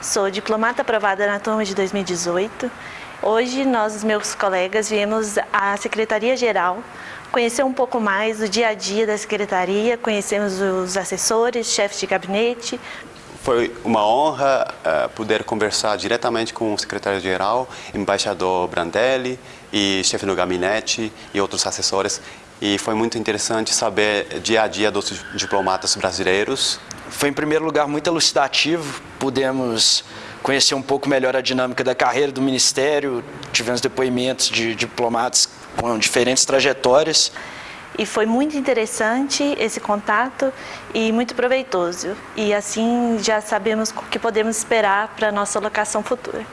sou diplomata aprovada na turma de 2018. Hoje, nós, os meus colegas, viemos à Secretaria-Geral conhecer um pouco mais do dia a dia da Secretaria, conhecemos os assessores, chefes de gabinete. Foi uma honra uh, poder conversar diretamente com o secretário-geral, embaixador Brandelli e chefe do gabinete e outros assessores. E foi muito interessante saber dia a dia dos diplomatas brasileiros. Foi, em primeiro lugar, muito elucidativo. Pudemos conhecer um pouco melhor a dinâmica da carreira do Ministério, tivemos depoimentos de diplomatas com diferentes trajetórias. E foi muito interessante esse contato e muito proveitoso. E assim já sabemos o que podemos esperar para a nossa locação futura.